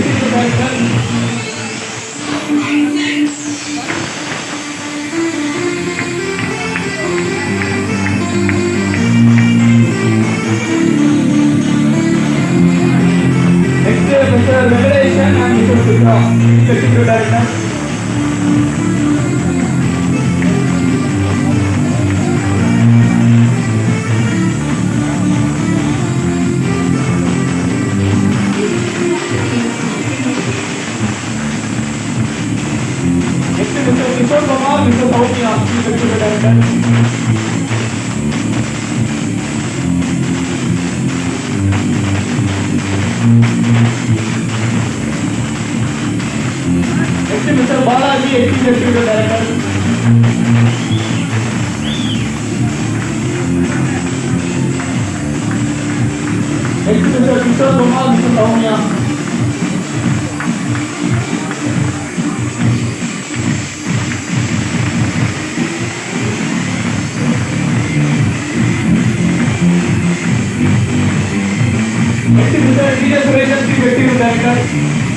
e t h a a r e v a n and you s u l d be now. Just t a n o h 그래서 더욱이나 기술을 내는 액션하지 기술을 오냐 व्यक्ति विचार व्यक्ति विचार